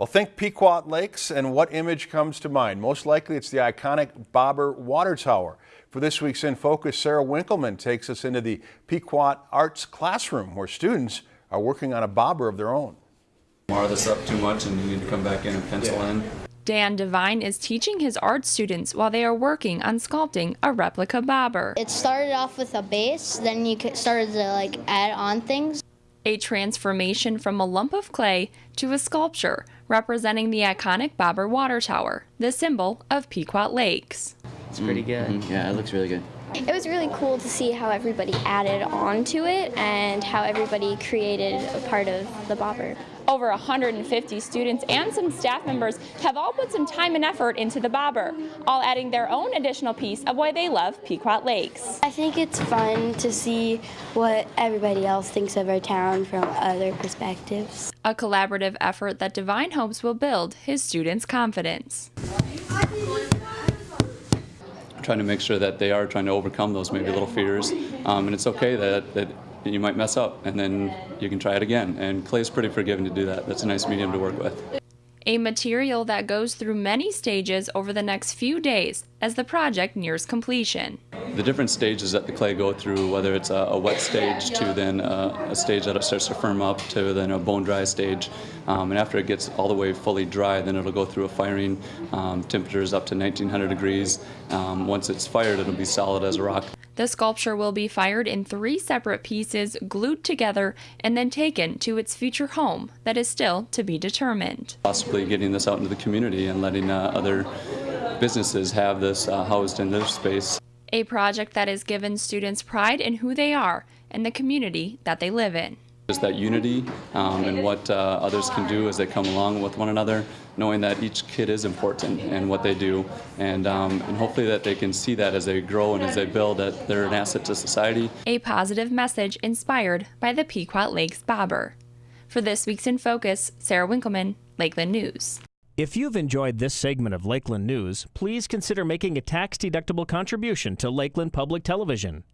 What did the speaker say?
Well, think Pequot Lakes and what image comes to mind? Most likely it's the iconic Bobber Water Tower. For this week's In Focus, Sarah Winkleman takes us into the Pequot Arts Classroom where students are working on a bobber of their own. Mar this up too much and you need to come back in and pencil in. Dan Devine is teaching his art students while they are working on sculpting a replica bobber. It started off with a base, then you started to like add on things. A transformation from a lump of clay to a sculpture representing the iconic Bobber Water Tower, the symbol of Pequot Lakes. It's pretty good. Mm-hmm. Yeah, it looks really good. It was really cool to see how everybody added on to it and how everybody created a part of the bobber. Over 150 students and some staff members have all put some time and effort into the bobber, all adding their own additional piece of why they love Pequot Lakes. I think it's fun to see what everybody else thinks of our town from other perspectives. A collaborative effort that Devine hopes will build his students' confidence. Trying to make sure that they are trying to overcome those maybe little fears. Um, and it's okay that, that you might mess up and then you can try it again. And clay is pretty forgiving to do that. That's a nice medium to work with. A material that goes through many stages over the next few days as the project nears completion. The different stages that the clay go through, whether it's a, a wet stage to then a, a, stage that it starts to firm up to then a bone dry stage. Um, and after it gets all the way fully dry, then it'll go through a firing. Um, temperatures up to 1900 degrees. Um, once it's fired, it'll be solid as a rock. The sculpture will be fired in three separate pieces, glued together, and then taken to its future home that is still to be determined. Possibly getting this out into the community and letting uh, other businesses have this uh, housed in their space. A project that has given students pride in who they are and the community that they live in. Just that unity um, and what uh, others can do as they come along with one another, knowing that each kid is important and what they do, and, um, and hopefully that they can see that as they grow and as they build, that they're an asset to society. A positive message inspired by the Pequot Lakes Bobber. For this week's In Focus, Sarah Winkleman, Lakeland News. If you've enjoyed this segment of Lakeland News, please consider making a tax-deductible contribution to Lakeland Public Television.